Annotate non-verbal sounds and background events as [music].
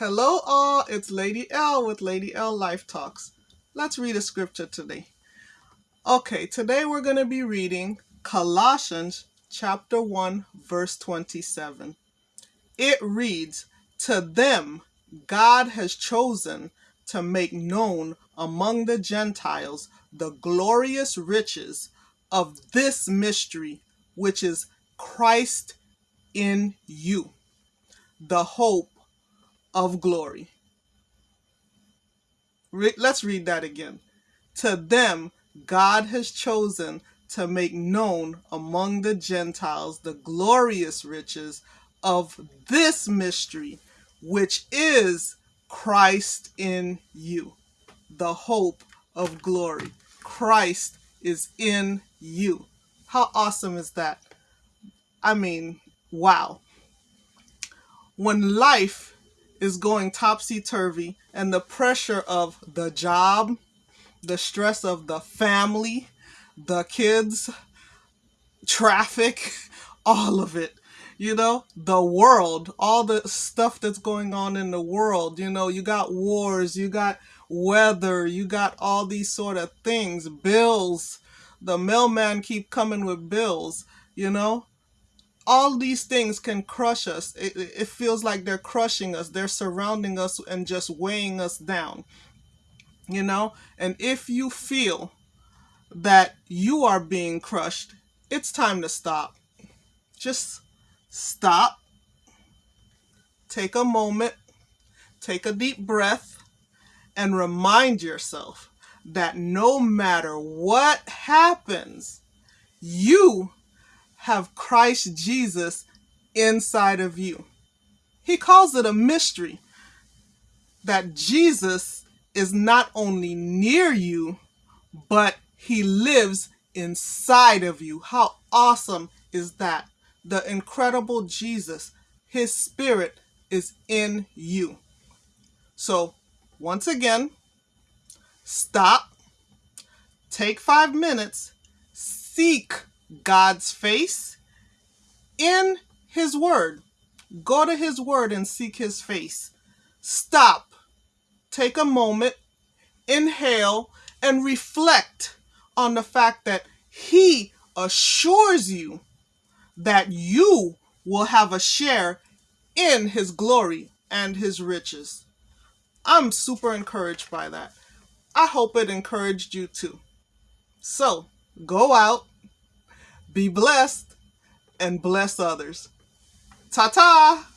Hello, all. It's Lady L with Lady L Life Talks. Let's read a scripture today. Okay, today we're going to be reading Colossians chapter 1, verse 27. It reads, To them God has chosen to make known among the Gentiles the glorious riches of this mystery, which is Christ in you, the hope of glory. Re- let's read that again. To them, God has chosen to make known among the Gentiles the glorious riches of this mystery, which is Christ in you, the hope of glory. Christ is in you. How awesome is that? I mean, wow. When life is going topsy turvy, and the pressure of the job, the stress of the family, the kids, traffic, [laughs] all of it. You know, the world, all the stuff that's going on in the world. You know, you got wars, you got weather, you got all these sort of things, bills. The mailman keep coming with bills, you know? All these things can crush us. It, it feels like they're crushing us. They're surrounding us and just weighing us down. You know? And if you feel that you are being crushed, it's time to stop. Just stop. Take a moment. Take a deep breath and remind yourself that no matter what happens, you have Christ Jesus inside of you. He calls it a mystery that Jesus is not only near you, but he lives inside of you. How awesome is that? The incredible Jesus, his spirit is in you. So, once again, stop, take five minutes, seek God's face in His Word. Go to His Word and seek His face. Stop. Take a moment, inhale, and reflect on the fact that He assures you that you will have a share in His glory and His riches. I'm super encouraged by that. I hope it encouraged you too. So, go out be blessed and bless others. Ta ta!